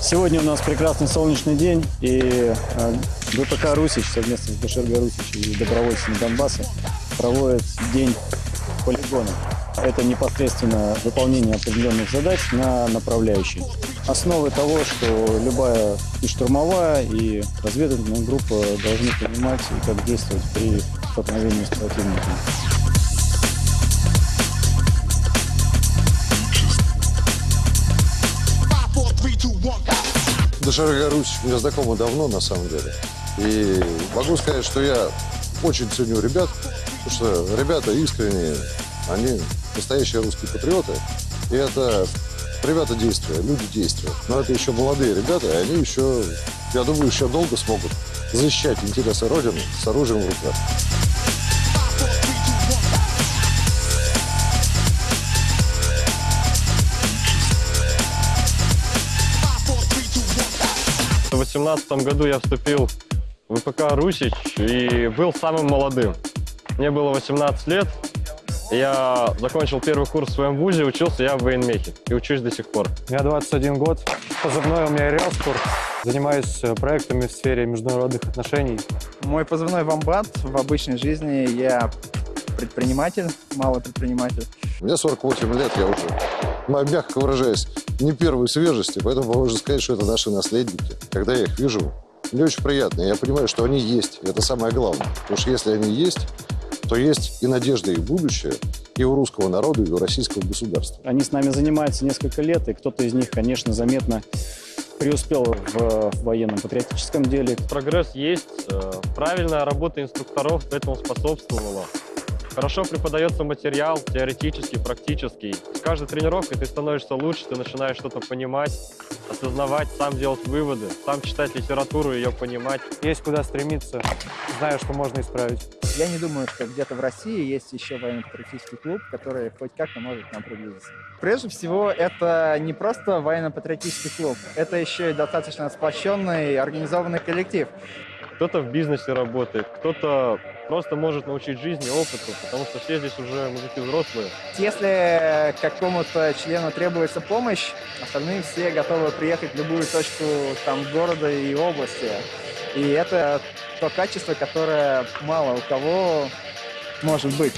Сегодня у нас прекрасный солнечный день, и э, ВПК «Русич» совместно с БШРГ «Русич» и добровольцами Донбасса проводит день полигона. Это непосредственно выполнение определенных задач на направляющей. Основы того, что любая и штурмовая, и разведывательная группа должны понимать, и как действовать при столкновении с противником. ДШРГ Русь мне знакома давно, на самом деле. И могу сказать, что я очень ценю ребят, потому что ребята искренние, они настоящие русские патриоты. И это ребята действия, люди действия. Но это еще молодые ребята, и они еще, я думаю, еще долго смогут защищать интересы Родины с оружием в руках. В 2018 году я вступил в ВПК «Русич» и был самым молодым. Мне было 18 лет, я закончил первый курс в своем вузе, учился я в военмехе и учусь до сих пор. Мне 21 год, позывной у меня Реоспор. Занимаюсь э, проектами в сфере международных отношений. Мой позывной «Вамбат». В обычной жизни я предприниматель, малый предприниматель. Мне 48 лет, я уже, ну, мягко выражаясь, не первой свежести, поэтому можно сказать, что это наши наследники. Когда я их вижу, мне очень приятно. Я понимаю, что они есть. Это самое главное. Потому что если они есть, то есть и надежда, и будущее и у русского народа, и у российского государства. Они с нами занимаются несколько лет, и кто-то из них, конечно, заметно преуспел в военном патриотическом деле. Прогресс есть, э, правильная работа инструкторов этому способствовала. Хорошо преподается материал, теоретический, практический. С каждой тренировкой ты становишься лучше, ты начинаешь что-то понимать, осознавать, сам делать выводы, сам читать литературу, ее понимать. Есть куда стремиться, знаю, что можно исправить. Я не думаю, что где-то в России есть еще военно-патриотический клуб, который хоть как-то может к нам приблизиться. Прежде всего, это не просто военно-патриотический клуб, это еще и достаточно сплощенный, организованный коллектив. Кто-то в бизнесе работает, кто-то просто может научить жизни, опыту, потому что все здесь уже мужики взрослые. Если какому-то члену требуется помощь, остальные все готовы приехать в любую точку там, города и области. И это то качество, которое мало у кого может быть.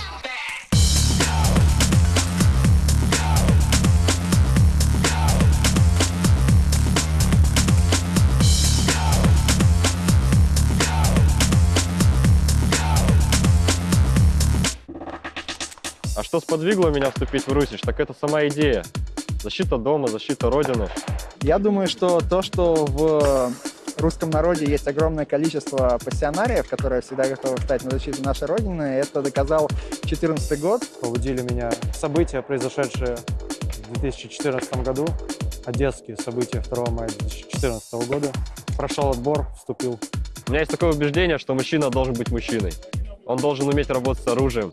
Что сподвигло меня вступить в Русич, так это сама идея. Защита дома, защита Родины. Я думаю, что то, что в русском народе есть огромное количество пассионариев, которые всегда готовы встать на защиту нашей Родины. Это доказал 2014 год. Побудили меня события, произошедшие в 2014 году. Одесские события 2 мая 2014 года. Прошел отбор, вступил. У меня есть такое убеждение, что мужчина должен быть мужчиной. Он должен уметь работать с оружием,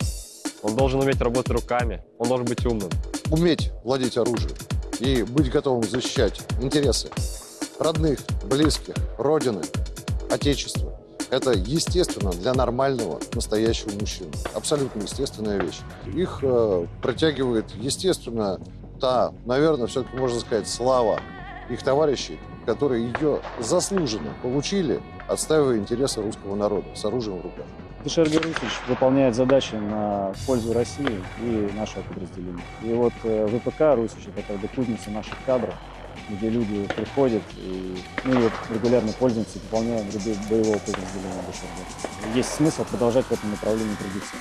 он должен уметь работать руками, он должен быть умным. Уметь владеть оружием и быть готовым защищать интересы родных, близких, родины, отечества. Это естественно для нормального, настоящего мужчины. Абсолютно естественная вещь. Их э, протягивает, естественно, та, наверное, все-таки можно сказать, слава их товарищей, которые ее заслуженно получили, отстаивая интересы русского народа с оружием в руках. ДШРГ «Русич» выполняет задачи на пользу России и нашего подразделения. И вот э, ВПК «Русич» — это как бы кузница наших кадров, где люди приходят и ну, и регулярно пользуются, выполняя ряды боевого подразделения. Есть смысл продолжать в этом направлении трудиться.